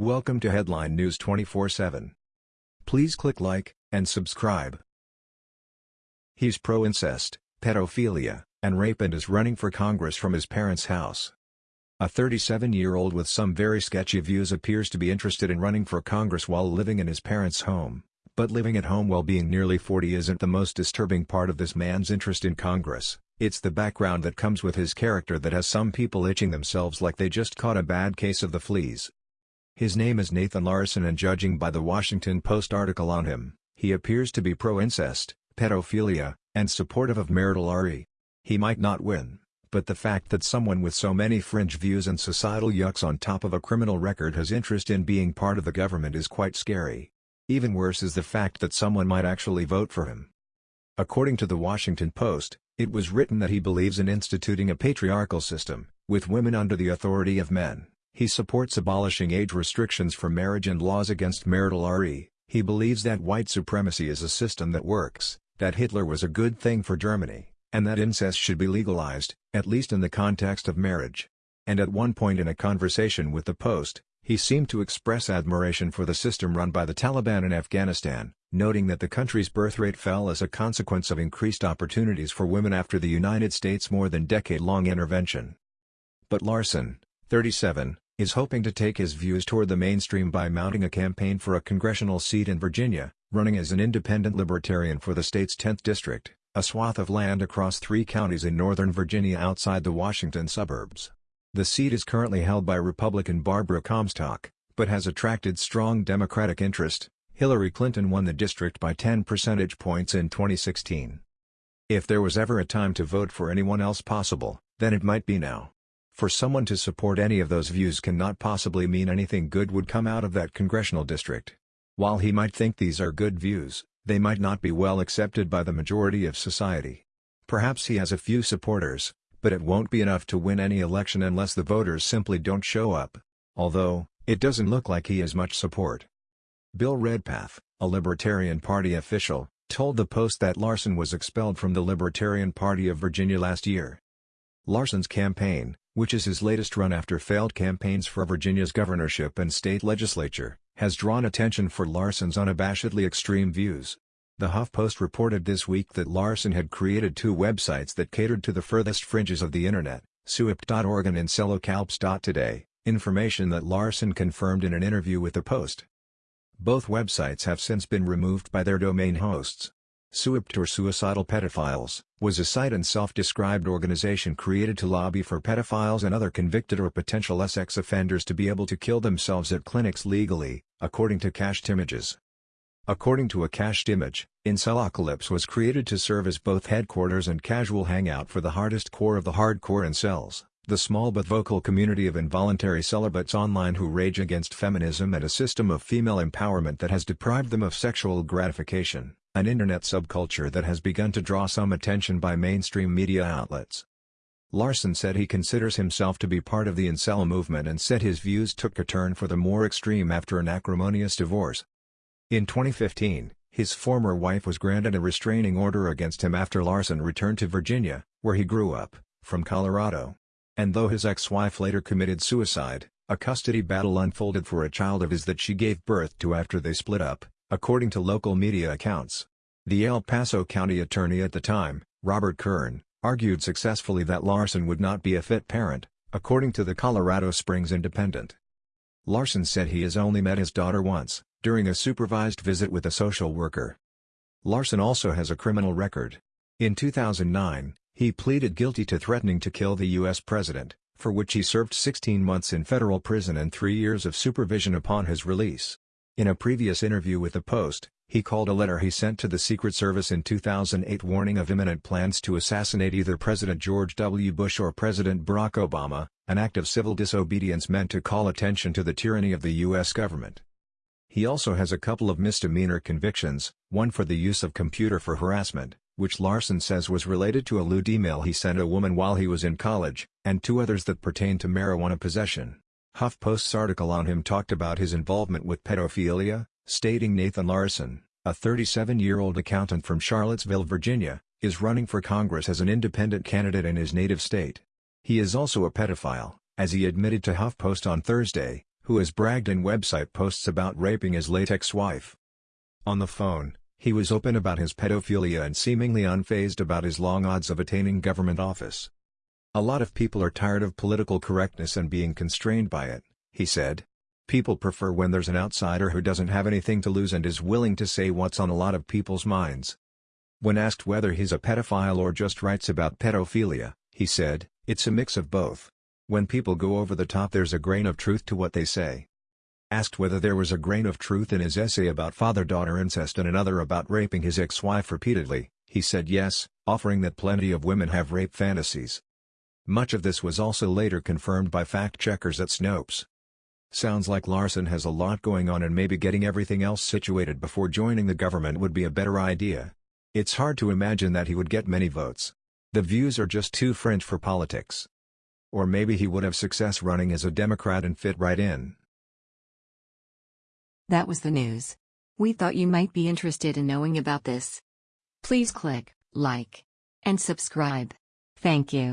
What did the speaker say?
Welcome to Headline News 24/7. Please click like and subscribe. He's pro-incest, pedophilia, and rape and is running for Congress from his parents' house. A 37-year-old with some very sketchy views appears to be interested in running for Congress while living in his parents' home, but living at home while being nearly 40 isn't the most disturbing part of this man's interest in Congress, it's the background that comes with his character that has some people itching themselves like they just caught a bad case of the fleas. His name is Nathan Larson and judging by the Washington Post article on him, he appears to be pro-incest, pedophilia, and supportive of marital RE. He might not win, but the fact that someone with so many fringe views and societal yucks on top of a criminal record has interest in being part of the government is quite scary. Even worse is the fact that someone might actually vote for him. According to the Washington Post, it was written that he believes in instituting a patriarchal system, with women under the authority of men. He supports abolishing age restrictions for marriage and laws against marital RE. He believes that white supremacy is a system that works, that Hitler was a good thing for Germany, and that incest should be legalized, at least in the context of marriage. And at one point in a conversation with the Post, he seemed to express admiration for the system run by the Taliban in Afghanistan, noting that the country's birth rate fell as a consequence of increased opportunities for women after the United States' more than decade-long intervention. But Larson, 37, is hoping to take his views toward the mainstream by mounting a campaign for a congressional seat in Virginia, running as an independent libertarian for the state's 10th district, a swath of land across three counties in northern Virginia outside the Washington suburbs. The seat is currently held by Republican Barbara Comstock, but has attracted strong Democratic interest. Hillary Clinton won the district by 10 percentage points in 2016. If there was ever a time to vote for anyone else possible, then it might be now. For someone to support any of those views cannot possibly mean anything good would come out of that congressional district. While he might think these are good views, they might not be well accepted by the majority of society. Perhaps he has a few supporters, but it won't be enough to win any election unless the voters simply don't show up. Although, it doesn't look like he has much support. Bill Redpath, a Libertarian Party official, told the Post that Larson was expelled from the Libertarian Party of Virginia last year. Larson's campaign, which is his latest run after failed campaigns for Virginia's governorship and state legislature, has drawn attention for Larson's unabashedly extreme views. The HuffPost reported this week that Larson had created two websites that catered to the furthest fringes of the internet, Suiped.org and Incelocalypse.today, information that Larson confirmed in an interview with the Post. Both websites have since been removed by their domain hosts. Suiped or Suicidal Pedophiles, was a site and self-described organization created to lobby for pedophiles and other convicted or potential sex offenders to be able to kill themselves at clinics legally, according to cached images. According to a cached image, Incelocalypse was created to serve as both headquarters and casual hangout for the hardest core of the hardcore incels, the small but vocal community of involuntary celibates online who rage against feminism and a system of female empowerment that has deprived them of sexual gratification an internet subculture that has begun to draw some attention by mainstream media outlets. Larson said he considers himself to be part of the incel movement and said his views took a turn for the more extreme after an acrimonious divorce. In 2015, his former wife was granted a restraining order against him after Larson returned to Virginia, where he grew up, from Colorado. And though his ex-wife later committed suicide, a custody battle unfolded for a child of his that she gave birth to after they split up according to local media accounts. The El Paso County attorney at the time, Robert Kern, argued successfully that Larson would not be a fit parent, according to the Colorado Springs Independent. Larson said he has only met his daughter once, during a supervised visit with a social worker. Larson also has a criminal record. In 2009, he pleaded guilty to threatening to kill the U.S. president, for which he served 16 months in federal prison and three years of supervision upon his release. In a previous interview with the Post, he called a letter he sent to the Secret Service in 2008 warning of imminent plans to assassinate either President George W. Bush or President Barack Obama, an act of civil disobedience meant to call attention to the tyranny of the U.S. government. He also has a couple of misdemeanor convictions, one for the use of computer for harassment, which Larson says was related to a lewd email he sent a woman while he was in college, and two others that pertain to marijuana possession. HuffPost's article on him talked about his involvement with pedophilia, stating Nathan Larson, a 37-year-old accountant from Charlottesville, Virginia, is running for Congress as an independent candidate in his native state. He is also a pedophile, as he admitted to HuffPost on Thursday, who has bragged in website posts about raping his late ex-wife. On the phone, he was open about his pedophilia and seemingly unfazed about his long odds of attaining government office. A lot of people are tired of political correctness and being constrained by it, he said. People prefer when there's an outsider who doesn't have anything to lose and is willing to say what's on a lot of people's minds. When asked whether he's a pedophile or just writes about pedophilia, he said, it's a mix of both. When people go over the top there's a grain of truth to what they say. Asked whether there was a grain of truth in his essay about father-daughter incest and another about raping his ex-wife repeatedly, he said yes, offering that plenty of women have rape fantasies. Much of this was also later confirmed by fact-checkers at Snopes. Sounds like Larson has a lot going on and maybe getting everything else situated before joining the government would be a better idea. It's hard to imagine that he would get many votes. The views are just too French for politics. Or maybe he would have success running as a Democrat and fit right in. That was the news. We thought you might be interested in knowing about this. Please click like and subscribe. Thank you.